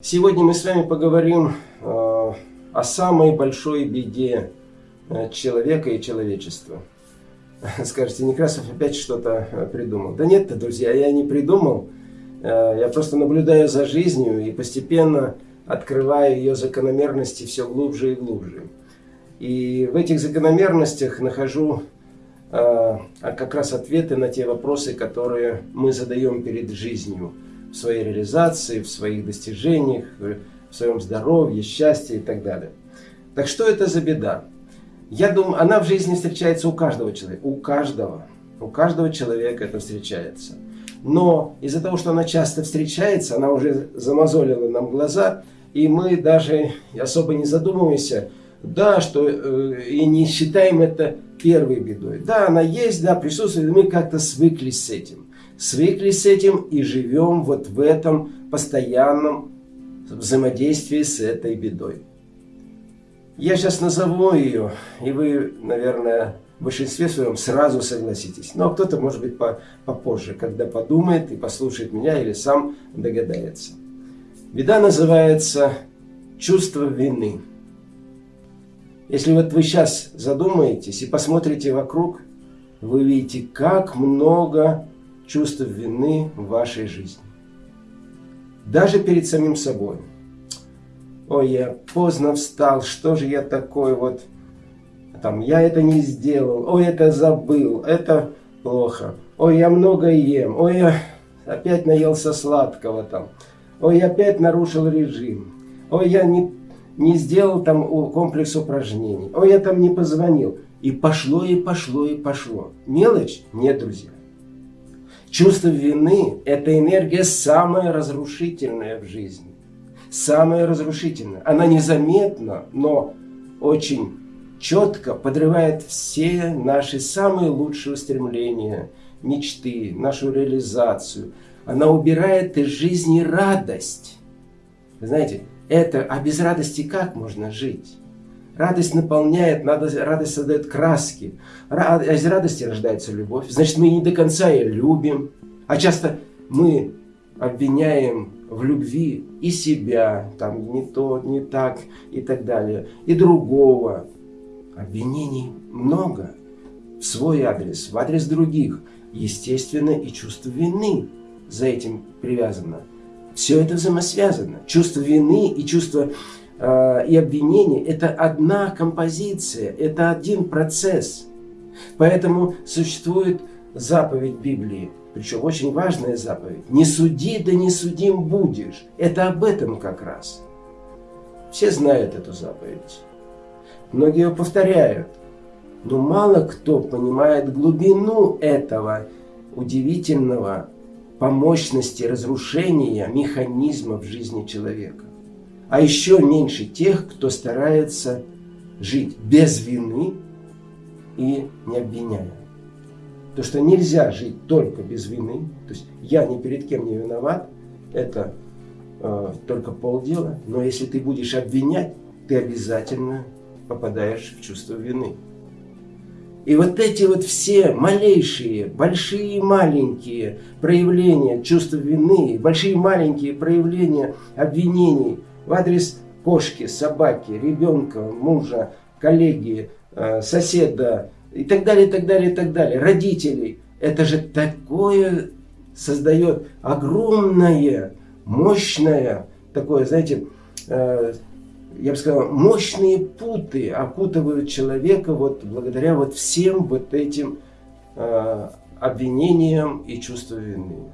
Сегодня мы с вами поговорим э, о самой большой беде э, человека и человечества. Скажете, Некрасов опять что-то э, придумал. Да нет-то, друзья, я не придумал. Я просто наблюдаю за жизнью и постепенно открываю ее закономерности все глубже и глубже. И в этих закономерностях нахожу как раз ответы на те вопросы, которые мы задаем перед жизнью – в своей реализации, в своих достижениях, в своем здоровье, счастье и так далее. Так что это за беда? Я думаю, она в жизни встречается у каждого человека. У каждого. У каждого человека это встречается. Но из-за того, что она часто встречается, она уже замазолила нам глаза, и мы даже особо не задумываемся, да, что э, и не считаем это первой бедой. Да, она есть, да, присутствует, мы как-то свыклись с этим свыклись с этим и живем вот в этом постоянном взаимодействии с этой бедой. Я сейчас назову ее, и вы, наверное, в большинстве своем сразу согласитесь. Но кто-то, может быть, попозже, когда подумает и послушает меня или сам догадается. Беда называется чувство вины. Если вот вы сейчас задумаетесь и посмотрите вокруг, вы видите, как много чувство вины в вашей жизни. Даже перед самим собой. Ой, я поздно встал, что же я такой вот, там, я это не сделал, ой, это забыл, это плохо, ой, я много ем, ой, я опять наелся сладкого там, ой, я опять нарушил режим, ой, я не, не сделал там комплекс упражнений, ой, я там не позвонил. И пошло, и пошло, и пошло. Мелочь? Нет, друзья. Чувство вины – это энергия самая разрушительная в жизни. Самая разрушительная. Она незаметна, но очень четко подрывает все наши самые лучшие устремления, мечты, нашу реализацию. Она убирает из жизни радость. Вы знаете, это, а без радости как можно жить? Радость наполняет, радость создает краски. А из радости рождается любовь. Значит, мы не до конца ее любим. А часто мы обвиняем в любви и себя, там не то, не так и так далее, и другого. Обвинений много в свой адрес, в адрес других. Естественно, и чувство вины за этим привязано. Все это взаимосвязано. Чувство вины и чувство и обвинение – это одна композиция, это один процесс. Поэтому существует заповедь Библии, причем очень важная заповедь. «Не суди, да не судим будешь». Это об этом как раз. Все знают эту заповедь. Многие ее повторяют. Но мало кто понимает глубину этого удивительного по мощности разрушения механизма в жизни человека а еще меньше тех, кто старается жить без вины и не обвиняя. То, что нельзя жить только без вины, то есть я ни перед кем не виноват, это э, только полдела, но если ты будешь обвинять, ты обязательно попадаешь в чувство вины. И вот эти вот все малейшие, большие и маленькие проявления чувства вины, большие и маленькие проявления обвинений в адрес кошки, собаки, ребенка, мужа, коллеги, э, соседа и так далее, и так далее, и так далее, родителей. Это же такое создает огромное, мощное, такое, знаете, э, я бы сказал, мощные путы опутывают человека вот благодаря вот всем вот этим э, обвинениям и чувству вины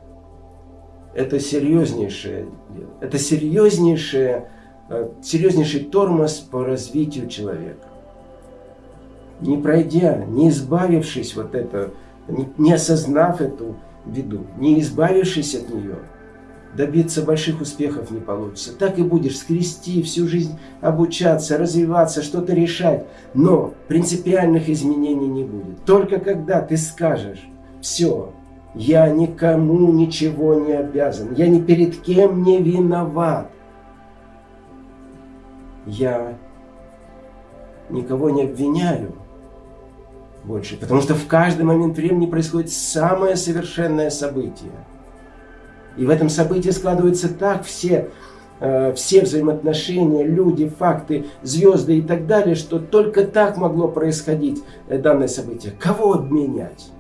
это серьезнейшее дело. Это серьезнейшее, э, серьезнейший тормоз по развитию человека. Не пройдя, не избавившись вот это, не осознав эту беду, не избавившись от нее, добиться больших успехов не получится. Так и будешь скрести всю жизнь, обучаться, развиваться, что-то решать, но принципиальных изменений не будет. Только когда ты скажешь, все, я никому ничего не обязан. Я ни перед кем не виноват. Я никого не обвиняю больше, потому что в каждый момент времени происходит самое совершенное событие. И в этом событии складываются так все э, все взаимоотношения, люди, факты, звезды и так далее, что только так могло происходить э, данное событие. Кого обменять?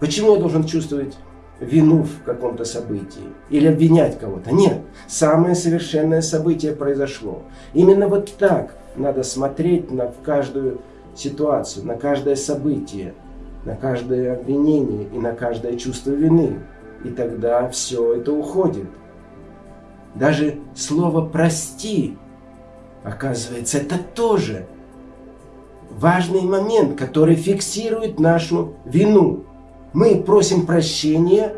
Почему я должен чувствовать вину в каком-то событии или обвинять кого-то? Нет, самое совершенное событие произошло. Именно вот так надо смотреть на каждую ситуацию, на каждое событие, на каждое обвинение и на каждое чувство вины. И тогда все это уходит. Даже слово «прости», оказывается, это тоже важный момент, который фиксирует нашу вину. Мы просим прощения,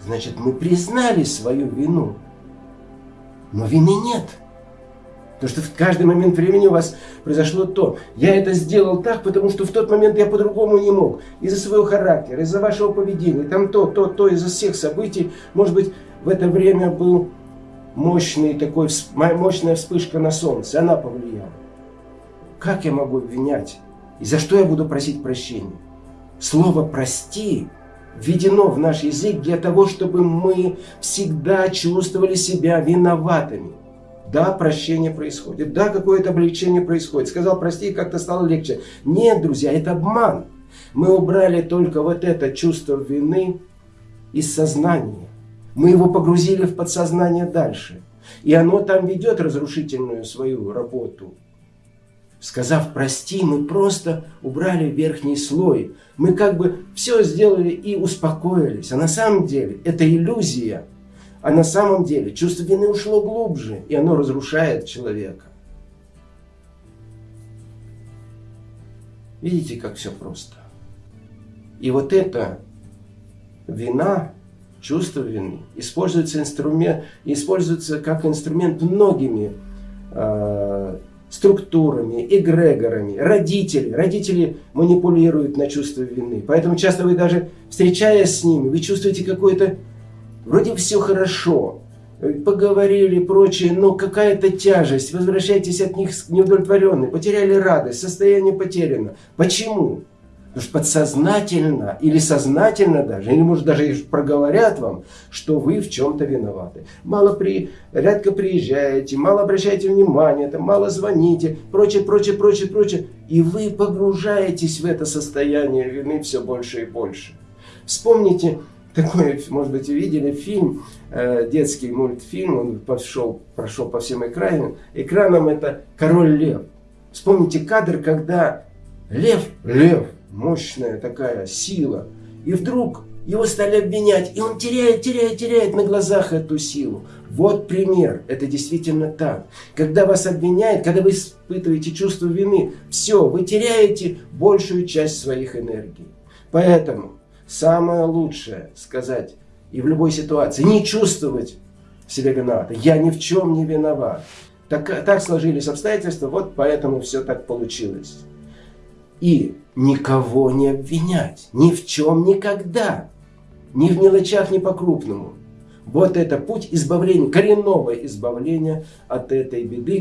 значит, мы признали свою вину. Но вины нет. Потому что в каждый момент времени у вас произошло то. Я это сделал так, потому что в тот момент я по-другому не мог. Из-за своего характера, из-за вашего поведения, там то, то, то, из-за всех событий. Может быть, в это время был мощный такой, мощная вспышка на солнце. Она повлияла. Как я могу обвинять? И за что я буду просить прощения? Слово «прости» введено в наш язык для того, чтобы мы всегда чувствовали себя виноватыми. Да, прощение происходит. Да, какое-то облегчение происходит. Сказал прости, и как-то стало легче. Нет, друзья, это обман. Мы убрали только вот это чувство вины из сознания. Мы его погрузили в подсознание дальше. И оно там ведет разрушительную свою работу. Сказав «прости», мы просто убрали верхний слой. Мы как бы все сделали и успокоились. А на самом деле это иллюзия – а на самом деле чувство вины ушло глубже, и оно разрушает человека. Видите, как все просто. И вот эта вина, чувство вины, используется, инструмент, используется как инструмент многими э, структурами, эгрегорами, родители. Родители манипулируют на чувство вины. Поэтому часто вы даже, встречаясь с ними, вы чувствуете какое-то Вроде все хорошо, поговорили прочее, но какая-то тяжесть, возвращайтесь от них неудовлетворенные, потеряли радость, состояние потеряно. Почему? Потому что подсознательно или сознательно даже, или может даже проговорят вам, что вы в чем-то виноваты. Мало при, редко приезжаете, мало обращаете внимание, там, мало звоните, прочее, прочее, прочее, прочее. И вы погружаетесь в это состояние вины все больше и больше. Вспомните, такой, может быть, видели фильм, э, детский мультфильм, он пошел, прошел по всем экранам. Экраном это «Король лев». Вспомните кадр, когда лев, лев, мощная такая сила, и вдруг его стали обвинять, и он теряет, теряет, теряет на глазах эту силу. Вот пример, это действительно так. Когда вас обвиняют, когда вы испытываете чувство вины, все, вы теряете большую часть своих энергий. Поэтому самое лучшее сказать и в любой ситуации не чувствовать себя виноватым. Я ни в чем не виноват. Так, так сложились обстоятельства, вот поэтому все так получилось. И никого не обвинять, ни в чем никогда, ни в мелочах, ни по-крупному. Вот это путь избавления, коренного избавления от этой беды.